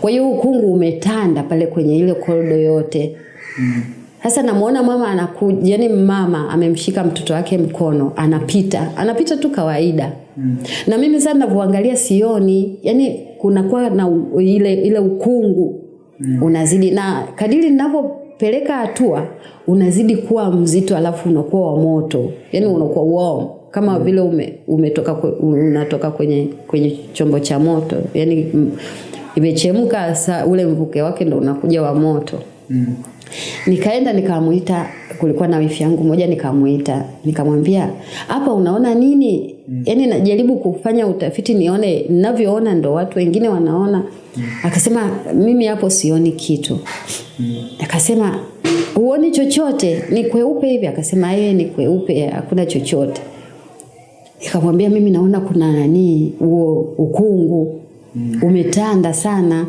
Kwa hiyo ukungu umetanda pale kwenye ile korido yote. Sasa namuona mama anakuja, yani mama amemshika mtoto wake mkono, anapita, anapita tu kawaida. Na mimi sasa ninavyoangalia sioni, yani kunakuwa na ile ile ukungu unazidi na kadiri ninavyopeleka hatua unazidi kuwa mzito alafu unakuwa wa moto. Yani unakuwa warm kama vile ume, umetoka unatoka kwenye kwenye chombo cha moto. Yani imechemka sa ule mvuke wake ndo unakuja wa moto. mm. Nikaenda nikamuita, kulikuwa na wifi yangu moja, nikamuita nikamwambia, hapa unaona nini? mm. yani najaribu kufanya utafiti nione ninavyoona ndo watu wengine wanaona. mm. Akasema mimi hapo sioni kitu. mm. Akasema huoni chochote, ni kweupe hivi? Akasema yeye ni kweupe, hakuna chochote. Nikamwambia mimi naona kuna nani, huo ukungu umetanda sana.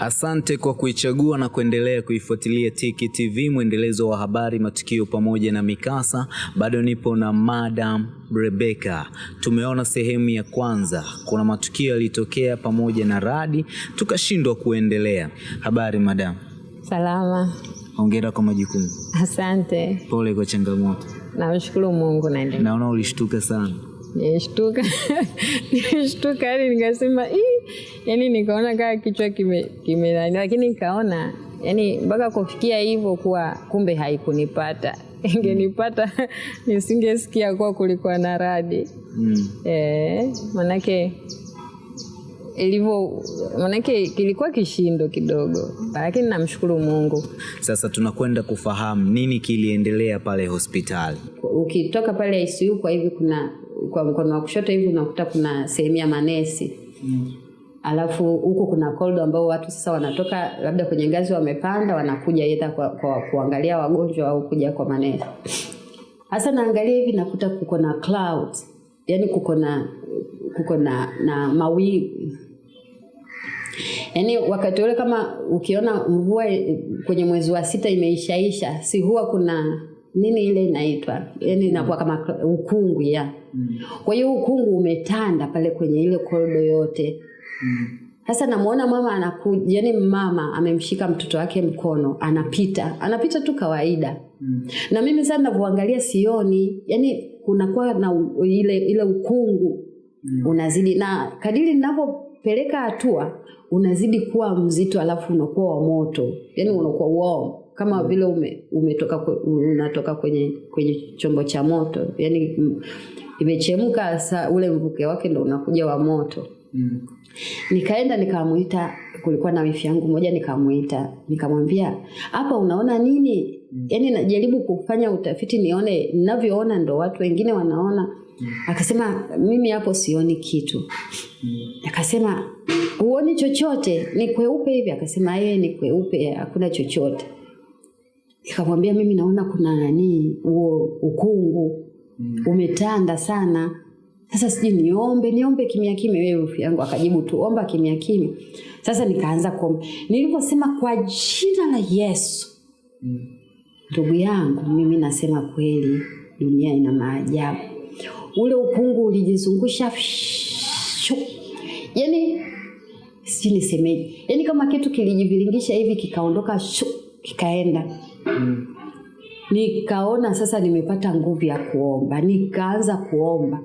Asante kwa kuichagua na kuendelea kuifuatilia Tiki TV, mwendelezo wa habari, matukio pamoja na mikasa. Bado nipo na Madam Rebecca. Tumeona sehemu ya kwanza, kuna matukio yalitokea pamoja na radi, tukashindwa kuendelea. Habari madam, Salama, hongera kwa majukumu, asante. pole kwa changamoto. Namshukuru Mungu naendelea. Naona ulishtuka sana. Nilishtuka, nilishtuka yani nikasema ii, yani nikaona kama kichwa kime, kime lakini nikaona yani mpaka kufikia hivyo kuwa kumbe haikunipata ingenipata nisingesikia kuwa kulikuwa na radi Mm. eh, manake ilivyo manake kilikuwa kishindo kidogo, lakini namshukuru Mungu. Sasa tunakwenda kufahamu nini kiliendelea pale hospitali. ukitoka pale ICU kwa hivi kuna kwa mkono wa kushoto hivi unakuta kuna sehemu ya manesi mm. alafu huko kuna koldo ambao watu sasa wanatoka labda kwenye ngazi wamepanda wanakuja aidha kwa, kwa kuangalia wagonjwa au kuja kwa manesi hasa naangalia hivi nakuta kuko na clouds yani kuko na kuko na na mawingu yaani wakati ule kama ukiona mvua kwenye mwezi wa sita imeishaisha si huwa kuna nini ile inaitwa? Yani inakuwa kama ukungu ya. Kwa hiyo ukungu umetanda pale kwenye ile korido yote. Sasa namuona mama anakuja, yani mama amemshika mtoto wake mkono, anapita, anapita tu kawaida. Na mimi sasa navyoangalia sioni, yani kunakuwa na u- ile ile ukungu unazidi. Na kadiri ninavyopeleka hatua unazidi kuwa mzito alafu unakuwa wa moto. Yani unakuwa warm. Kama vile ume, umetoka kwe- unatoka kwenye kwenye chombo cha moto. Yani mm, imechemka sa ule mvuke wake ndo unakuja wa moto. Nikaenda nikamuita kulikuwa na wifi yangu moja nikamuita. Nikamwambia hapa unaona nini? Yani najaribu kufanya utafiti nione ninavyoona ndo watu wengine wanaona. Akasema mimi hapo sioni kitu. Akasema huoni chochote? Ni kweupe hivi? Akasema yeye ni kweupe hakuna chochote. Nikamwambia mimi naona kuna nani? Huo ukungu umetanda sana. Sasa sijui niombe niombe kimya kimya wewe rafiki yangu. Akajibu tu omba kimya kimya. Sasa nikaanza kuomba. Nilivyosema kwa jina la yesu ndugu yangu mimi nasema kweli dunia ina maajabu. Ule ukungu ulijizungusha shu. Yani sijui nisemeje yani kama kitu kilijiviringisha hivi kikaondoka shu, kikaenda. Nikaona sasa nimepata nguvu ya kuomba. Nikaanza kuomba.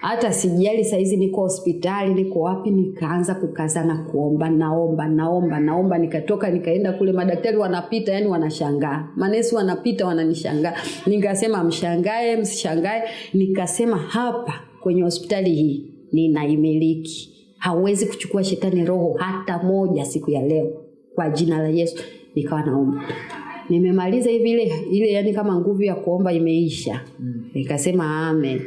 Hata sijali saizi niko hospitali niko wapi nikaanza kukazana kuomba naomba naomba naomba. Nikatoka nikaenda kule. Madaktari wanapita yani wanashangaa. Manesi wanapita wananishangaa. Nikasema mshangae msishangae. Nikasema hapa kwenye hospitali hii ninaimiliki hawezi kuchukua shetani roho hata moja siku ya leo. Kwa jina la yesu nikawa naomba. Nimemaliza hivi ile ile yani kama nguvu ya kuomba imeisha. Nikasema amen.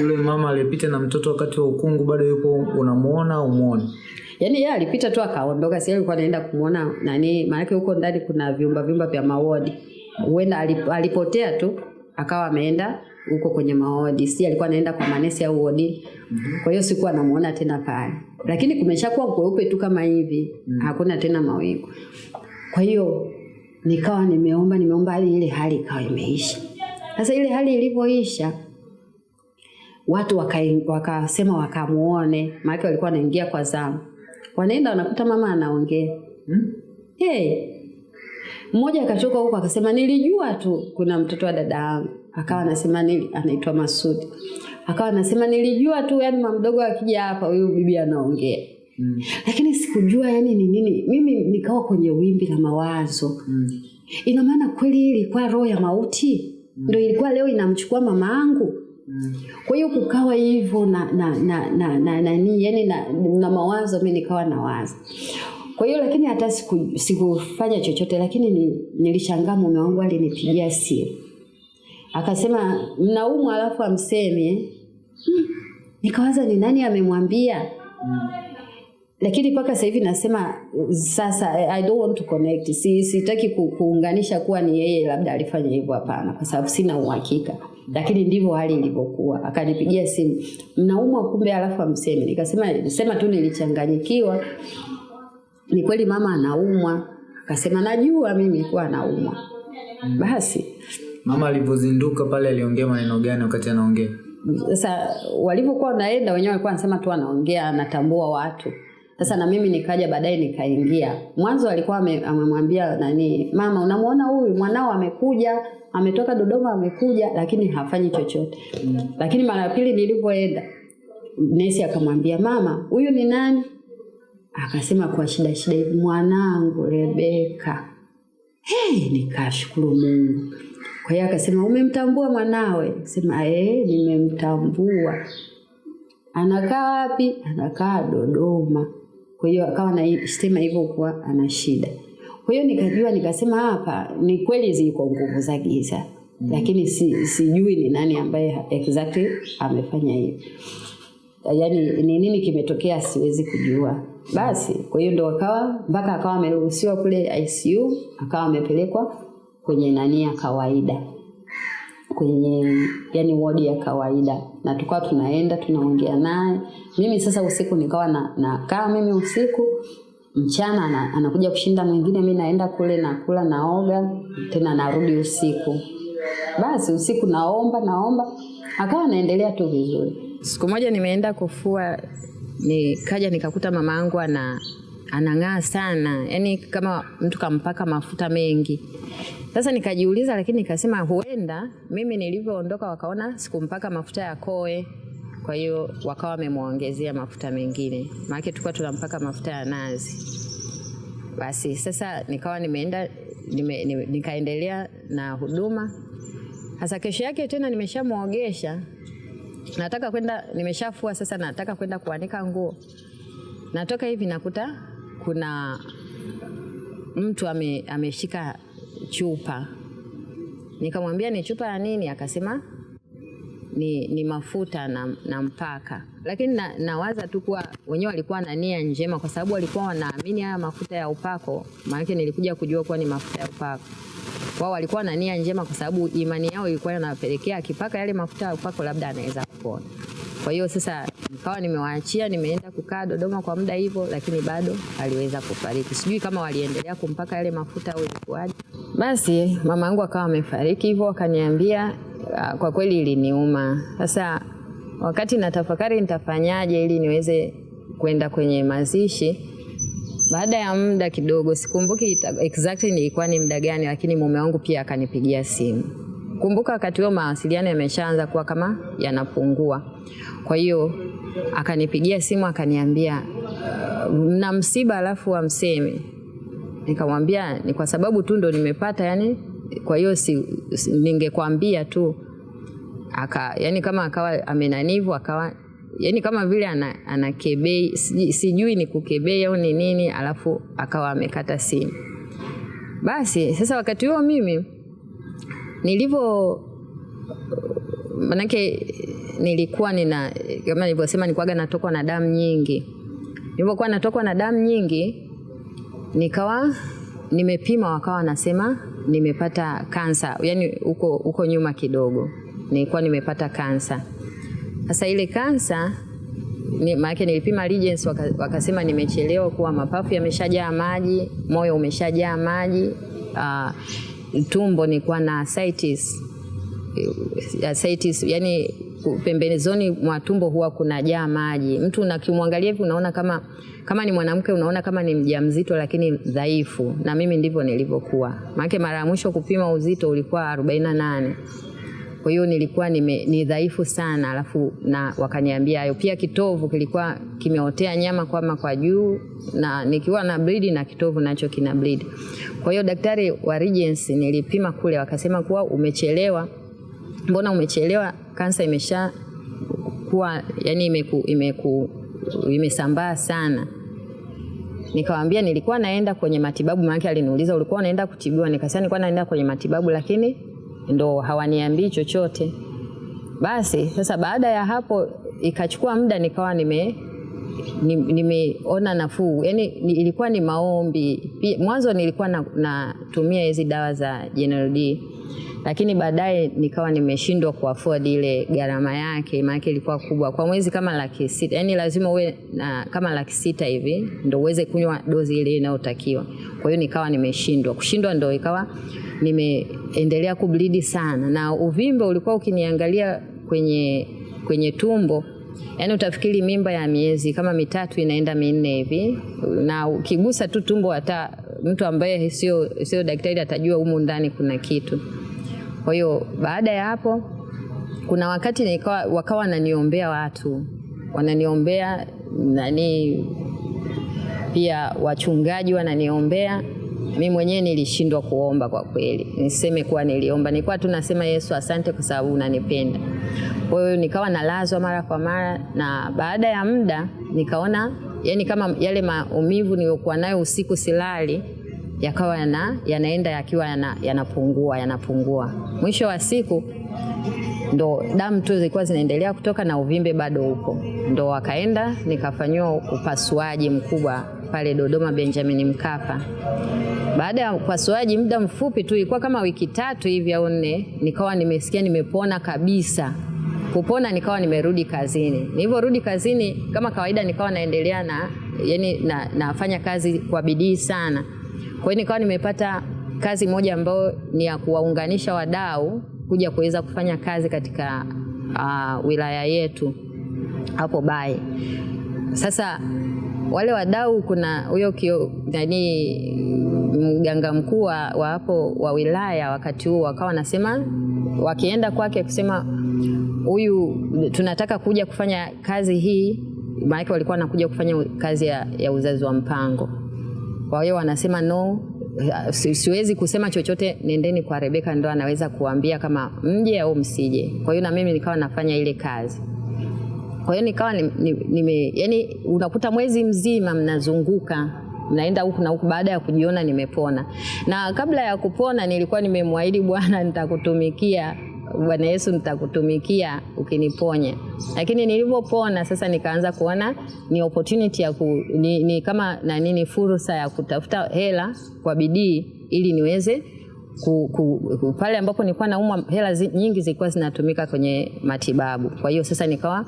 Yule mama alipita na mtoto wakati wa ukungu bado yupo, unamuona au muone? yaani yeye alipita tu akaondoka si alikuwa anaenda kumuona nani maanake huko ndani kuna vyumba vyumba vya mawodi. Huenda alip, alipotea tu akawa ameenda huko kwenye maodi. Si alikuwa anaenda kwa manesi au wodi? Kwa hiyo sikuwa namuona tena pale. Lakini kumeshakuwa kweupe tu kama hivi hakuna tena mawingu. Kwa hiyo nikawa nimeomba nimeomba hadi ile hali ikawa imeisha. Sasa ile hali ilivyoisha, watu wakasema waka wakamuone, maana walikuwa wanaingia kwa zamu, wanaenda wanakuta mama anaongea. Hmm? hey. Mmoja akachoka huko akasema nilijua tu kuna mtoto wa dada yangu, akawa anasema nili, anaitwa Masudi, akawa anasema nilijua tu, yani mama mdogo akija hapa huyu bibi anaongea Mm. lakini sikujua yani ni nini. Mimi nikawa kwenye wimbi la mawazo Mm. ina maana kweli ilikuwa roho ya mauti mm. ndio ilikuwa leo inamchukua mama yangu Mm. kwa hiyo kukawa hivyo na na na na, na, na, ni, yani na, na mawazo mimi nikawa nawaza kwa hiyo lakini hata siku, sikufanya chochote lakini nilishangaa mume wangu alinipigia simu akasema mnaumwa alafu amsemi eh? hmm. nikawaza ni nani amemwambia lakini mpaka sasa hivi nasema sasa I don't want to connect. Si sitaki ku, kuunganisha kuwa ni yeye labda alifanya hivyo, hapana, kwa sababu sina uhakika, lakini ndivyo hali ilivyokuwa. Akanipigia simu, mnaumwa kumbe, alafu amsemi. Nikasema sema tu nilichanganyikiwa, ni kweli mama anaumwa. Akasema najua mimi kuwa anaumwa. Basi Mama alivyozinduka pale aliongea maneno gani wakati anaongea? sasa walivyokuwa wanaenda wenyewe walikuwa wanasema tu anaongea anatambua watu. Sasa na mimi nikaja baadaye nikaingia. Mwanzo alikuwa amemwambia nani mama unamwona huyu? Mwanao amekuja ametoka dodoma amekuja lakini hafanyi chochote. Mm. lakini mara ya pili nilivyoenda nesi akamwambia mama huyu ni nani? Akasema kwa shida shida hivi mwanangu rebeka hey, nikashukuru mungu kwa hiyo akasema umemtambua mwanawe? Sema eh, nimemtambua. Anakaa wapi? Anakaa dodoma. Kwa hiyo akawa anasema hivyo kuwa ana shida. Kwa hiyo nikajua nikasema hapa ni kweli ziko nguvu za giza mm. lakini si, sijui ni nani ambaye exactly amefanya hivi. yaani ni nini kimetokea siwezi kujua. Basi kwa hiyo ndo akawa mpaka akawa ameruhusiwa kule icu akawa amepelekwa kwenye nani ya kawaida. Kwenye yani wodi ya kawaida. Na tukawa tunaenda tunaongea naye. Mimi sasa usiku nikawa na na nakaa mimi usiku mchana ana, anakuja kushinda mwingine mi naenda kule nakula naoga tena narudi usiku. Basi usiku naomba naomba. Akawa naendelea tu vizuri. Siku moja nimeenda kufua nikaja nikakuta mama yangu ana anang'aa sana. Yani kama mtu kampaka mafuta mengi. Sasa nikajiuliza lakini nikasema huenda mimi nilivyoondoka wakaona sikumpaka mafuta ya koe. Kwa hiyo wakawa wamemwongezea mafuta mengine. Maanake tulikuwa tunampaka mafuta ya nazi. Basi sasa nikawa nimeenda nime, nime, nikaendelea na huduma. Hasa kesho yake tena nimeshamwogesha. Nataka kwenda nimeshafua sasa nataka kwenda kuanika nguo. Natoka hivi nakuta kuna mtu ame, ameshika chupa. Nikamwambia ni chupa ya nini? Akasema ni, ni mafuta na, na mpaka. Lakini na, nawaza tu kuwa wenyewe walikuwa na nia njema kwa sababu walikuwa wanaamini haya mafuta ya upako. Maanake nilikuja kujua kuwa ni mafuta ya upako. Wao walikuwa na nia njema kwa sababu imani yao ilikuwa inawapelekea akipaka yale mafuta ya upako labda anaweza kupona. Kwa hiyo sasa nikawa nimewaachia nimeenda kukaa dodoma kwa muda hivyo lakini bado aliweza kufariki. Sijui kama waliendelea kumpaka yale mafuta au ilikuwaje. Basi mama yangu akawa amefariki hivyo akaniambia ah, kwa kweli iliniuma. Sasa wakati natafakari nitafanyaje ili niweze kwenda kwenye mazishi baada ya muda kidogo sikumbuki exactly nilikuwa ni muda gani lakini mume wangu pia akanipigia simu. Kumbuka wakati huo mawasiliano yameshaanza kuwa kama yanapungua. Kwa hiyo akanipigia simu akaniambia mna msiba alafu amseme nikamwambia ni kwa sababu tu ndo nimepata yani kwa hiyo si, si, ningekwambia tu. Aka yani kama akawa amenanivu akawa yani kama vile ana, ana kebei sijui, sijui ni kukebei au ni nini alafu akawa amekata simu. Basi sasa wakati huo mimi nilivyo manake nilikuwa nina kama nilivyosema nilikuwaga natokwa na damu nyingi. Nilivyokuwa natokwa na damu nyingi nikawa nimepima wakawa wanasema nimepata kansa yani uko, uko nyuma kidogo. Nilikuwa nimepata kansa sasa ile kansa ni, maanake nilipima Regens waka, wakasema nimechelewa kuwa mapafu yameshajaa maji moyo umeshajaa maji uh, tumbo nilikuwa na ascites ascites, yani pembezoni mwa tumbo huwa kunajaa maji. Mtu unakimwangalia hivi unaona kama kama ni mwanamke unaona kama ni mjamzito lakini dhaifu, na mimi ndivyo nilivyokuwa. Maana mara ya mwisho kupima uzito ulikuwa 48 kwa hiyo nilikuwa nime, ni dhaifu sana, alafu na wakaniambia hayo. Pia kitovu kilikuwa kimeotea nyama kwama kwa juu, na nikiwa na bleed na kitovu nacho kina bleed. Kwa hiyo daktari wa Regency nilipima kule, wakasema kuwa umechelewa. Mbona umechelewa? Kansa imesha kuwa yani imeku, imeku, imesambaa sana. Nikamwambia nilikuwa naenda kwenye matibabu, maana aliniuliza ulikuwa unaenda kutibiwa, nikasema nilikuwa naenda kwenye matibabu lakini ndo hawaniambii chochote. Basi sasa, baada ya hapo ikachukua muda, nikawa nime ni- nimeona nafuu, yani ni, ilikuwa ni maombi. Mwanzo nilikuwa natumia na- hizi dawa za General D, lakini baadaye nikawa nimeshindwa kuafford ile gharama yake, maana ilikuwa kubwa kwa mwezi kama laki sita, yani lazima uwe na kama laki sita hivi ndio uweze kunywa dozi ile inayotakiwa. Kwa hiyo nikawa nimeshindwa, kushindwa ndio ikawa nimeendelea kublidi sana, na uvimbe ulikuwa ukiniangalia kwenye kwenye tumbo yaani utafikiri mimba ya miezi kama mitatu inaenda minne hivi, na ukigusa tu tumbo, hata mtu ambaye sio sio daktari atajua humu ndani kuna kitu. Kwa hiyo baada ya hapo, kuna wakati nikawa, wakawa wananiombea watu wananiombea nani, pia wachungaji wananiombea. Mi mwenyewe nilishindwa kuomba kwa kweli, niseme kuwa niliomba, nilikuwa tu nasema Yesu, asante kwa sababu unanipenda. Kwa hiyo nikawa nalazwa mara kwa mara, na baada ya muda nikaona yani kama yale maumivu niliyokuwa nayo usiku silali yakawa yana, yanaenda yakiwa yana, yanapungua yanapungua. Mwisho wa siku ndo damu tu zilikuwa zinaendelea kutoka na uvimbe bado upo, ndo wakaenda nikafanyiwa upasuaji mkubwa pale Dodoma Benjamin Mkapa. Baada ya upasuaji muda mfupi tu, ilikuwa kama wiki tatu hivi au nne, nikawa nimesikia nimepona kabisa. Kupona nikawa nimerudi kazini. Nilivyorudi kazini kama kawaida, nikawa naendelea na yani na, nafanya kazi kwa bidii sana. Kwa hiyo nikawa nimepata kazi moja ambayo ni ya kuwaunganisha wadau kuja kuweza kufanya kazi katika uh, wilaya yetu hapo Bae. Sasa wale wadau, kuna huyo nani mganga mkuu wa wa hapo wa wilaya wakati huo wakawa wanasema wakienda kwake kusema huyu tunataka kuja kufanya kazi hii, maanake walikuwa wanakuja kufanya kazi ya, ya uzazi wa mpango. Kwa hiyo wanasema no, siwezi kusema chochote, nendeni kwa Rebeka, ndo anaweza kuambia kama mje au msije. Kwa hiyo na mimi nikawa nafanya ile kazi. Kwa hiyo nikawa ni, ni, nime, yani unakuta mwezi mzima mnazunguka naenda huku na huku baada ya kujiona nimepona. Na kabla ya kupona nilikuwa nimemwahidi Bwana nitakutumikia Bwana Yesu nitakutumikia ukiniponya. Lakini nilivyopona sasa nikaanza kuona ni opportunity ya ku, ni, ni kama na nini fursa ya kutafuta hela kwa bidii ili niweze ku, ku, ku, pale ambapo nilikuwa naumwa hela zi, nyingi zilikuwa zinatumika kwenye matibabu. Kwa hiyo sasa nikawa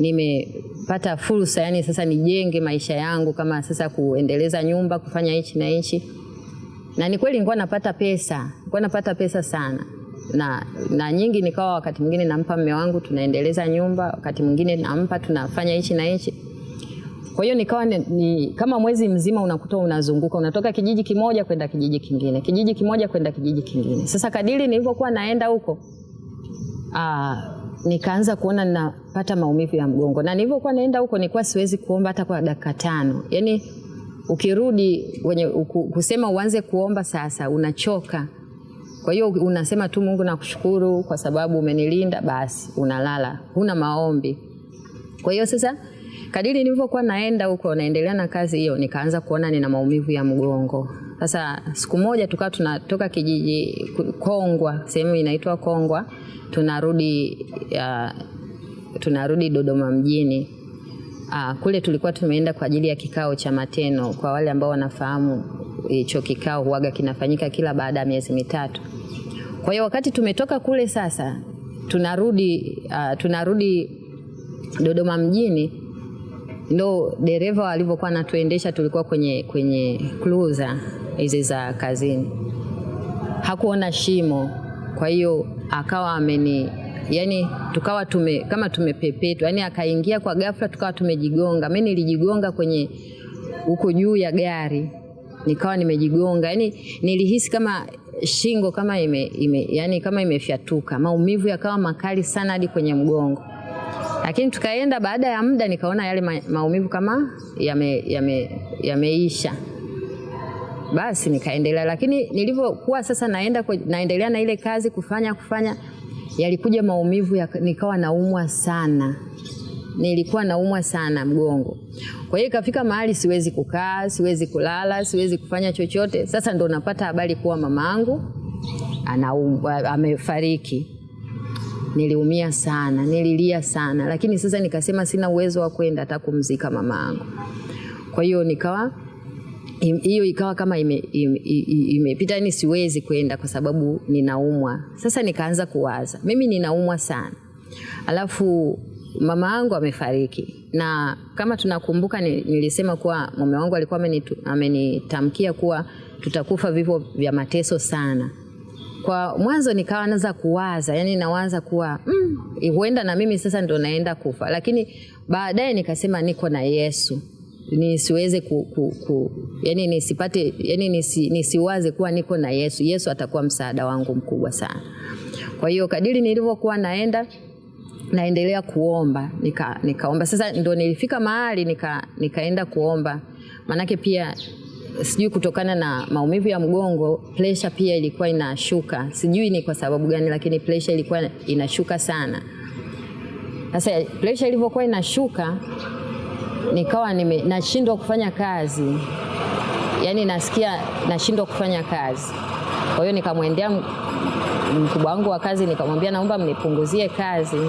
nimepata fursa, yani sasa nijenge maisha yangu kama sasa kuendeleza nyumba, kufanya hichi na hichi. Na ni kweli nilikuwa napata pesa, nilikuwa napata pesa sana na, na nyingi nikawa wakati mwingine nampa mme wangu tunaendeleza nyumba, wakati mwingine nampa tunafanya hichi na hichi. Kwa hiyo nikawa ni, ni, kama mwezi mzima unakuta unazunguka, unatoka kijiji kimoja kwenda kijiji kingine, kijiji kimoja kwenda kijiji kingine. Sasa kadiri nilivyokuwa naenda huko aa, nikaanza kuona ninapata maumivu ya mgongo, na nilivyokuwa naenda huko nilikuwa siwezi kuomba hata kwa dakika tano. Yani ukirudi kwenye kusema uanze kuomba sasa unachoka. Kwa hiyo unasema tu Mungu nakushukuru kwa sababu umenilinda, basi unalala, huna maombi. Kwa hiyo sasa kadiri nilivyokuwa naenda huko naendelea na kazi hiyo, nikaanza kuona nina maumivu ya mgongo. Sasa siku moja tukawa tunatoka kijiji Kongwa, sehemu inaitwa Kongwa, tunarudi uh, tunarudi Dodoma mjini. Uh, kule tulikuwa tumeenda kwa ajili ya kikao cha mateno. Kwa wale ambao wanafahamu hicho kikao huaga kinafanyika kila baada ya miezi mitatu. Kwa hiyo wakati tumetoka kule sasa tunarudi uh, tunarudi Dodoma mjini, ndo dereva alivyokuwa anatuendesha, tulikuwa kwenye kwenye cruiser hizi za kazini, hakuona shimo, kwa hiyo akawa ameni yani tukawa tume kama tumepepetwa yani akaingia kwa ghafla tukawa tumejigonga. Mimi nilijigonga kwenye huko juu ya gari nikawa nimejigonga. Yani nilihisi kama shingo kama ime, ime yani kama imefyatuka. Maumivu yakawa makali sana hadi kwenye mgongo. Lakini tukaenda baada ya muda nikaona yale ma, maumivu kama yameisha yame, yameisha. Basi nikaendelea. Lakini nilivyokuwa sasa naenda naendelea na ile kazi kufanya kufanya yalikuja maumivu ya, nikawa naumwa sana nilikuwa naumwa sana mgongo. Kwa hiyo ikafika mahali siwezi kukaa siwezi kulala siwezi kufanya chochote. Sasa ndo napata habari kuwa mamangu anaumwa amefariki. Niliumia sana nililia sana. Lakini sasa nikasema sina uwezo wa kwenda hata kumzika mamangu. kwa hiyo nikawa hiyo ikawa kama imepita ime, ime, yani siwezi kwenda kwa sababu ninaumwa. Sasa nikaanza kuwaza mimi ninaumwa sana. Alafu mama yangu amefariki. Na kama tunakumbuka nilisema kuwa mume wangu alikuwa amenitamkia kuwa tutakufa vifo vya mateso sana. Kwa mwanzo nikawa naanza kuwaza yani nawaza kuwa mm, huenda na mimi sasa ndo naenda kufa. Lakini baadaye nikasema niko na yesu. Nisiweze ku, ku, ku, yani nisipate yani nisi, nisiwaze kuwa niko na yesu. Yesu atakuwa msaada wangu mkubwa sana. Kwa hiyo kadiri nilivyokuwa naenda naendelea kuomba nika, nikaomba. Sasa ndo nilifika mahali nika, nikaenda kuomba. Maanake pia sijui kutokana na maumivu ya mgongo presha pia ilikuwa inashuka. Sijui ni kwa sababu gani lakini presha ilikuwa inashuka sana. Sasa presha ilivyokuwa inashuka nikawa nime, nashindwa kufanya kazi. Yani nasikia nashindwa kufanya kazi. Kwa hiyo nikamwendea mkubwa wangu wa kazi nikamwambia naomba mnipunguzie kazi.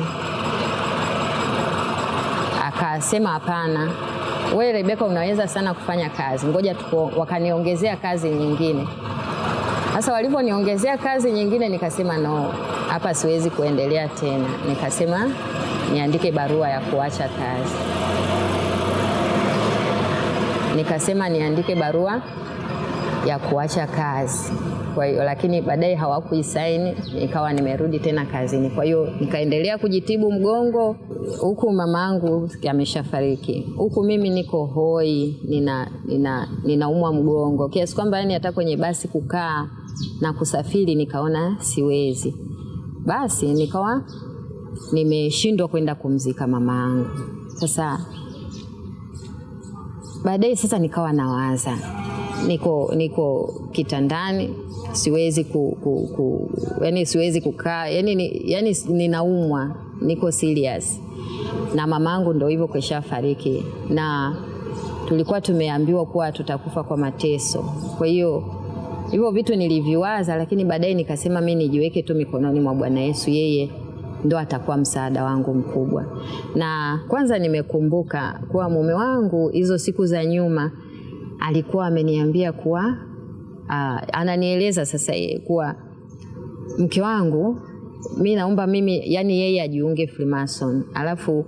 Akasema hapana. Wewe rebeka unaweza sana kufanya kazi. Ngoja tuko wakaniongezea kazi nyingine. Sasa walivyoniongezea kazi nyingine nikasema no hapa siwezi kuendelea tena. Nikasema niandike barua ya kuacha kazi. Nikasema niandike barua ya kuacha kazi. Kwa hiyo lakini baadaye hawakuisaini nikawa nimerudi tena kazini. Kwa hiyo nikaendelea kujitibu mgongo huku mamangu ameshafariki. Huku mimi niko hoi nina nina ninaumwa mgongo. Kiasi kwamba yani hata kwenye basi kukaa na kusafiri nikaona siwezi. Basi nikawa nimeshindwa kwenda kumzika mamangu. sasa baadaye sasa nikawa nawaza niko niko kitandani siwezi ku, ku, ku yani siwezi kukaa yani, ni, yani ninaumwa niko serious. Na mamangu ndo hivyo keshafariki na tulikuwa tumeambiwa kuwa tutakufa kwa mateso. Kwa hiyo hivyo vitu niliviwaza lakini baadaye nikasema mi nijiweke tu mikononi mwa bwana yesu yeye ndo atakuwa msaada wangu mkubwa. Na kwanza nimekumbuka kuwa mume wangu hizo siku za nyuma alikuwa ameniambia kuwa uh, ananieleza sasa kuwa mke wangu mi naomba mimi yani yeye ajiunge Freemason alafu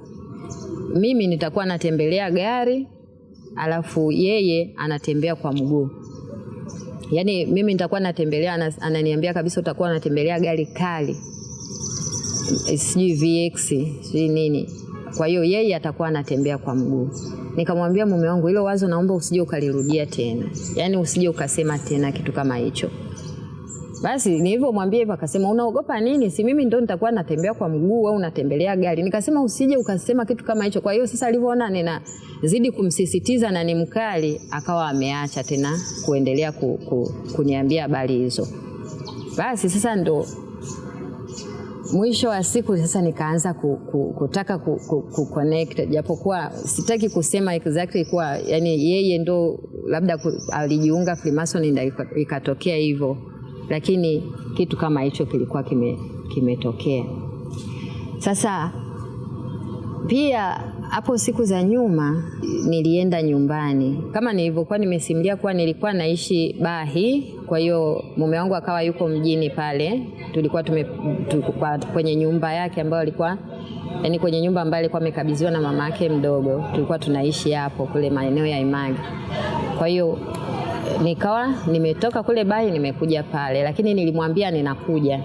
mimi nitakuwa natembelea gari alafu yeye anatembea kwa mguu. Yaani mimi nitakuwa natembelea ananiambia kabisa utakuwa unatembelea gari kali. Sijui VX sijui nini. Kwa hiyo yeye atakuwa anatembea kwa mguu. Nikamwambia mume wangu, hilo wazo naomba usije ukalirudia tena, yaani usije ukasema tena kitu kama hicho. Basi nilivyomwambia hivyo akasema unaogopa nini? Si mimi ndo nitakuwa natembea kwa mguu au unatembelea gari. Nikasema usije ukasema kitu kama hicho. Kwa hiyo sasa alivyoona ninazidi kumsisitiza na ni mkali, akawa ameacha tena kuendelea ku, ku, kuniambia habari hizo. Basi sasa ndo mwisho wa siku sasa nikaanza ku, ku, kutaka ku, ku, ku connect japokuwa sitaki kusema exactly kuwa yani yeye ndo labda alijiunga Freemason ndio ikatokea hivyo, lakini kitu kama hicho kilikuwa kimetokea kime. Sasa pia hapo siku za nyuma nilienda nyumbani. Kama nilivyokuwa nimesimulia kuwa nilikuwa naishi Bahi, kwa hiyo mume wangu akawa yuko mjini pale, tulikuwa tume, tukua, kwenye nyumba yake ambayo alikuwa yani kwenye nyumba ambayo alikuwa amekabidhiwa na mama yake mdogo, tulikuwa tunaishi hapo kule maeneo ya Imagi. Kwa hiyo nikawa nimetoka kule Bahi nimekuja pale, lakini nilimwambia ninakuja.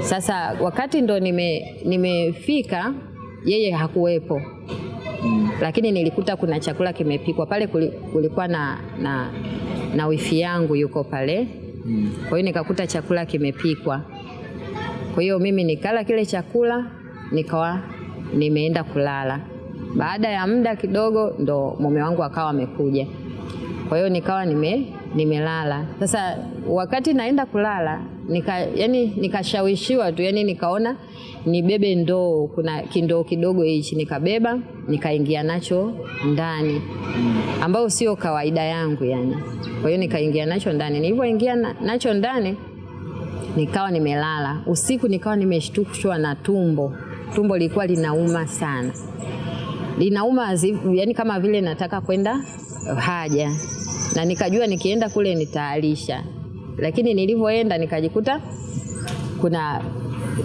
Sasa wakati ndo nime nimefika yeye hakuwepo lakini nilikuta kuna chakula kimepikwa pale. Kulikuwa na, na, na wifi yangu yuko pale, kwa hiyo nikakuta chakula kimepikwa. Kwa hiyo mimi nikala kile chakula nikawa nimeenda kulala. Baada ya muda kidogo ndo mume wangu akawa amekuja, kwa hiyo nikawa nime nimelala. Sasa wakati naenda kulala nika, yani nikashawishiwa tu, yani nikaona nibebe ndoo, kuna kindoo kidogo hichi, nikabeba nikaingia nacho ndani, ambayo sio kawaida yangu yani. Kwa hiyo nikaingia nacho ndani, nilivyoingia na, nacho ndani nikawa nimelala usiku, nikawa nimeshtushwa na tumbo. Tumbo lilikuwa linauma sana, linauma yani kama vile nataka kwenda haja, na nikajua nikienda kule nitaalisha, lakini nilivyoenda nikajikuta kuna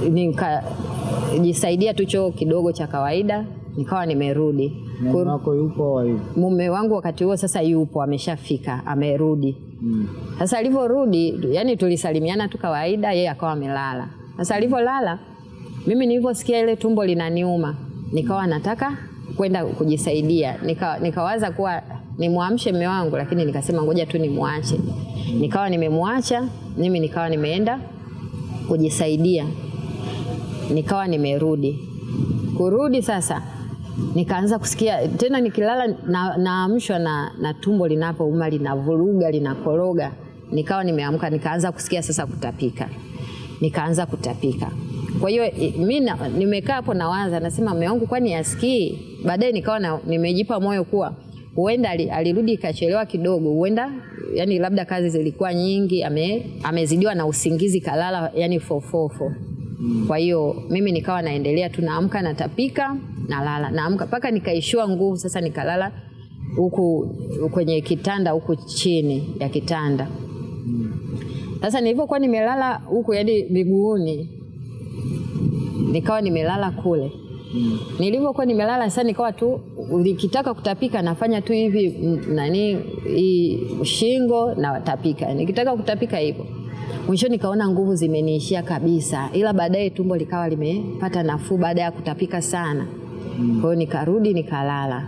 nikajisaidia tu choo kidogo cha kawaida, nikawa nimerudi. Mume wako yupo au? Mume wangu wakati huo sasa yupo, ameshafika, amerudi. Mm. Sasa alivyorudi, yani tulisalimiana tu kawaida, yeye akawa amelala. Sasa alivyolala, mimi nilivyosikia ile tumbo linaniuma, nikawa nataka kwenda kujisaidia. Nika, nikawaza kuwa nimwamshe mume wangu, lakini nikasema ngoja tu nimwache. Nikawa nimemwacha mimi, nikawa nimeenda kujisaidia, nikawa nimerudi. Kurudi sasa nikaanza kusikia tena nikilala na, naamshwa na, na tumbo linapouma linavuruga linakoroga. Nikawa nimeamka nikaanza kusikia sasa kutapika, nikaanza kutapika. Kwa hiyo mi nimekaa hapo nawaza, nasema mume wangu kwani asikii? Baadaye nikawa nimejipa moyo kuwa huenda alirudi ikachelewa kidogo, huenda yani labda kazi zilikuwa nyingi, ame, amezidiwa na usingizi kalala yani fofofo. Kwa hiyo mimi nikawa naendelea tu, naamka natapika, nalala, naamka mpaka nikaishiwa nguvu. Sasa nikalala huku kwenye kitanda huku chini ya kitanda. Sasa nilivyokuwa nimelala huku, yani miguuni, nikawa nimelala kule nilivyokuwa nimelala sasa, nikawa tu nikitaka kutapika nafanya tu hivi mm, nani hii shingo na watapika nikitaka kutapika hivyo. Mwisho nikaona nguvu zimeniishia kabisa, ila baadaye tumbo likawa limepata nafuu baada ya kutapika sana. mm. Kwa hiyo nikarudi nikalala.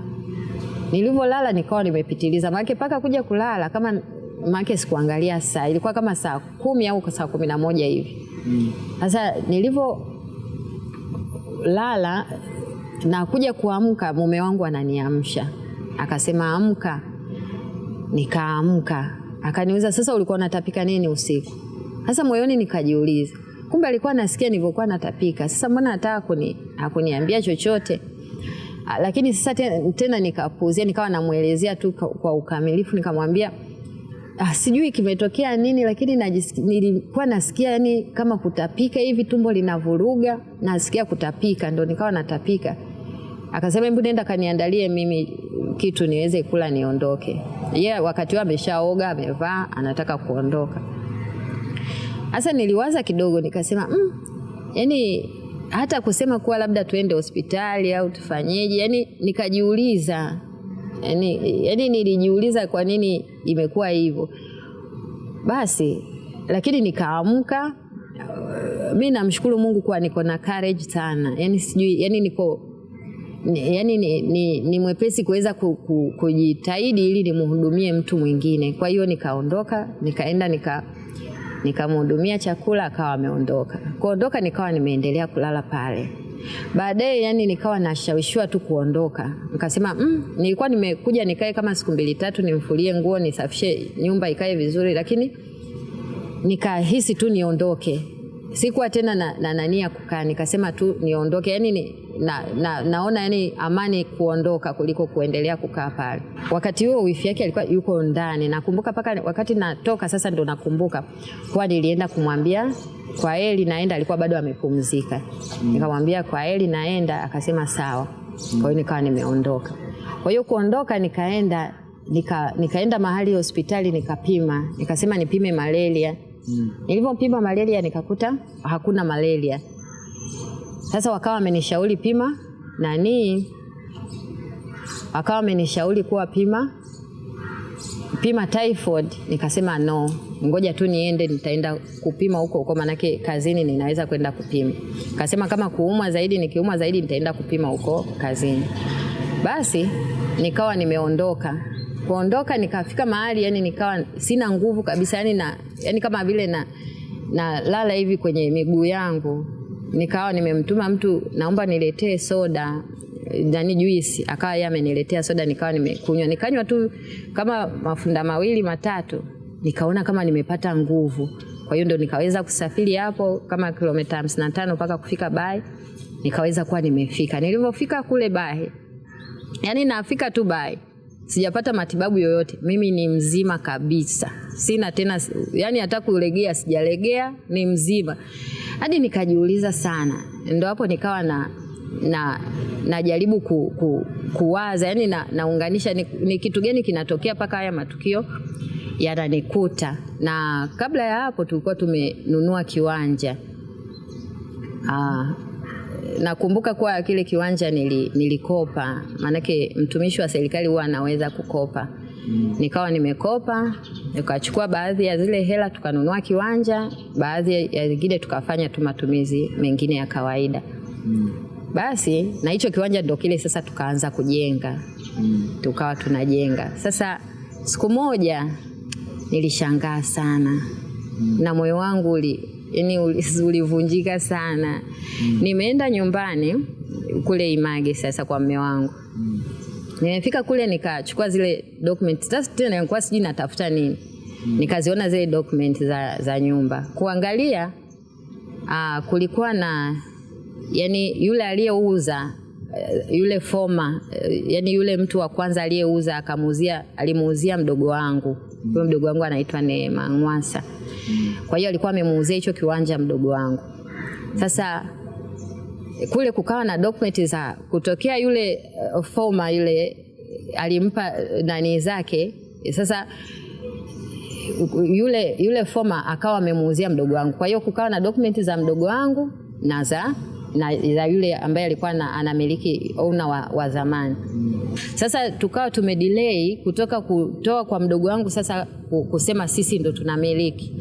Nilivyolala nikawa nimepitiliza, maake mpaka kuja kulala kama maake sikuangalia saa, ilikuwa kama saa kumi au saa kumi na moja hivi. Sasa mm. nilivyo lala na kuja kuamka, mume wangu ananiamsha akasema, amka. Nikaamka, akaniuliza sasa, ulikuwa unatapika nini usiku? Sasa moyoni nikajiuliza, kumbe alikuwa anasikia nilivyokuwa natapika. Sasa mbona hataka kuni, hakuniambia chochote? Lakini sasa tena, tena nikawa namwelezea tu kwa ukamilifu, nikamwambia ah, sijui kimetokea nini, lakini nilikuwa nasikia yani kama kutapika hivi, tumbo linavuruga, nasikia kutapika, ndo nikawa natapika. Akasema hebu nenda kaniandalie mimi kitu niweze kula niondoke. ye yeah, wakati huo ameshaoga, amevaa, anataka kuondoka. hasa niliwaza kidogo, nikasema mm, yani hata kusema kuwa labda tuende hospitali au tufanyeje, yani nikajiuliza yani, yani nilijiuliza kwa nini imekuwa hivyo. Basi lakini nikaamka. Uh, mi namshukuru Mungu kuwa niko na courage sana, yani sijui, yani niko ni- yani ni, ni, ni mwepesi kuweza ku, ku, kujitahidi ili nimhudumie mtu mwingine. Kwa hiyo nikaondoka, nikaenda nika nikamhudumia chakula, akawa ameondoka. Kuondoka nikawa nimeendelea kulala pale. Baadaye yani nikawa nashawishiwa tu kuondoka, nikasema mm, nilikuwa nimekuja nikae kama siku mbili tatu, nimfulie nguo, nisafishe nyumba ikae vizuri, lakini nikahisi tu niondoke. Sikuwa tena na, na nani ya kukaa, nikasema tu niondoke. Yani ni, na, na, naona yani amani kuondoka kuliko kuendelea kukaa pale. Wakati huo wifi yake alikuwa yuko ndani, nakumbuka mpaka wakati natoka sasa ndo nakumbuka kuwa nilienda kumwambia kwa eli naenda, alikuwa bado amepumzika. Mm. Nikamwambia kwa eli naenda, akasema sawa. Mm. Kwa hiyo nikawa nimeondoka. Kwa hiyo kuondoka nikaenda nika, nikaenda mahali hospitali nikapima, nikasema nipime malaria. Mm. Nilivyopima malaria nikakuta hakuna malaria. Sasa wakawa wamenishauri pima nani, wakawa wamenishauri kuwa pima pima typhoid, nikasema no. ngoja tu niende, nitaenda kupima huko huko, manake kazini ninaweza kwenda kupima. Kasema kama kuumwa zaidi, nikiumwa zaidi nitaenda kupima huko kazini. Basi nikawa nimeondoka kuondoka, nikafika mahali yani nikawa sina nguvu kabisa, yani, na, yani kama vile na, na lala hivi kwenye miguu yangu. Nikawa nimemtuma mtu, naomba niletee soda ndani juisi, akawa yeye ameniletea soda, nikawa nimekunywa, nikanywa tu kama mafunda mawili matatu, nikaona kama nimepata nguvu. Kwa hiyo ndo nikaweza kusafiri hapo kama kilomita hamsini na tano mpaka kufika Bahi, nikaweza kuwa nimefika. Nilivyofika kule Bahi, yani nafika tu Bahi sijapata matibabu yoyote, mimi ni mzima kabisa, sina tena, yani hata kulegea sijalegea, ni mzima. Hadi nikajiuliza sana, ndo hapo nikawa na na najaribu ku, ku, kuwaza yani na, naunganisha ni, ni kitu gani kinatokea mpaka haya matukio yananikuta. Na kabla ya hapo tulikuwa tumenunua kiwanja Aa, nakumbuka kuwa kile kiwanja nili, nilikopa, maanake mtumishi wa serikali huwa anaweza kukopa. Nikawa nimekopa nikachukua baadhi ya zile hela tukanunua kiwanja, baadhi ya zingine tukafanya tu matumizi mengine ya kawaida. Basi na hicho kiwanja ndo kile sasa tukaanza kujenga. Tukawa tunajenga sasa. Siku moja nilishangaa sana na moyo wangu uli yani ulivunjika sana. Nimeenda nyumbani kule Image sasa kwa mme wangu. Nimefika kule nikachukua zile document sasa, tena nilikuwa sijui natafuta nini mm. Nikaziona zile document za, za nyumba kuangalia. Aa, kulikuwa na yani yule aliyeuza yule foma yani yule mtu wa kwanza aliyeuza akamuuzia, alimuuzia mdogo wangu huyo mm. mdogo wangu anaitwa Neema Ngwasa kwa hiyo alikuwa amemuuzia hicho kiwanja mdogo wangu. Sasa kule kukawa na dokumenti za kutokea yule uh, foma yule alimpa nani zake. Sasa yule yule foma akawa amemuuzia mdogo wangu, kwa hiyo kukawa na dokumenti za mdogo wangu na za na za yule ambaye alikuwa anamiliki owner wa, wa zamani. Sasa tukawa tumedelay kutoka kutoa kwa mdogo wangu sasa kusema sisi ndo tunamiliki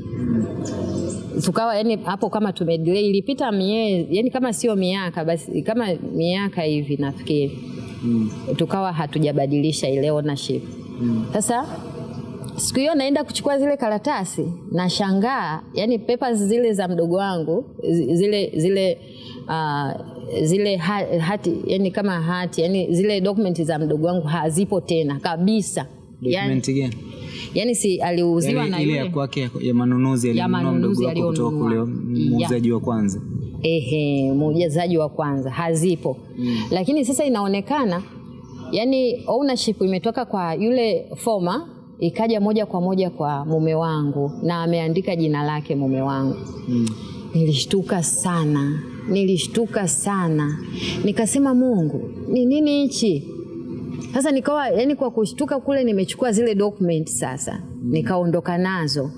tukawa yani hapo kama tumedelay, ilipita miezi yani kama sio miaka basi kama miaka hivi nafikiri mm. tukawa hatujabadilisha ile ownership mm. Sasa siku hiyo naenda kuchukua zile karatasi nashangaa yani papers zile za mdogo wangu zile zile uh, zile ha, hati yani kama hati yani zile dokumenti za mdogo wangu hazipo tena kabisa. Document yani, gani? Yani si aliuziwa yani, na ile yule ya kwake ya manunuzi Ya manunuzi kule muuzaji wa kwanza. ehe, muujazaji wa kwanza hazipo mm. Lakini sasa inaonekana yani ownership imetoka kwa yule foma ikaja moja kwa moja kwa mume wangu na ameandika jina lake mume wangu Mm. Nilishtuka sana, nilishtuka sana, nikasema Mungu, ni nini hichi? Sasa nikawa yani, kwa kushtuka kule, nimechukua zile document sasa, mm. nikaondoka nazo.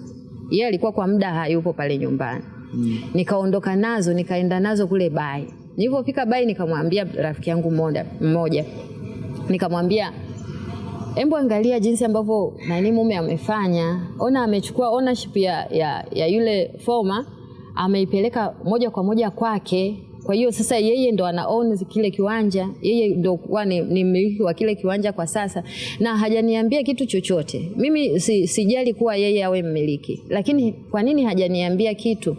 Yeye alikuwa kwa muda hayupo pale nyumbani Mm. nikaondoka nazo nikaenda nazo kule Bai. Nilipofika Bai nikamwambia rafiki yangu mmoja mmoja, nikamwambia Embo, angalia jinsi ambavyo nani mume amefanya. Ona, amechukua ownership ya, ya, ya yule foma ameipeleka moja kwa moja kwake. Kwa hiyo sasa yeye ndo ana own kile kiwanja, yeye ndo kuwa ni, ni mmiliki wa kile kiwanja kwa sasa, na hajaniambia kitu chochote. Mimi si, sijali kuwa yeye awe mmiliki, lakini kwa nini hajaniambia kitu?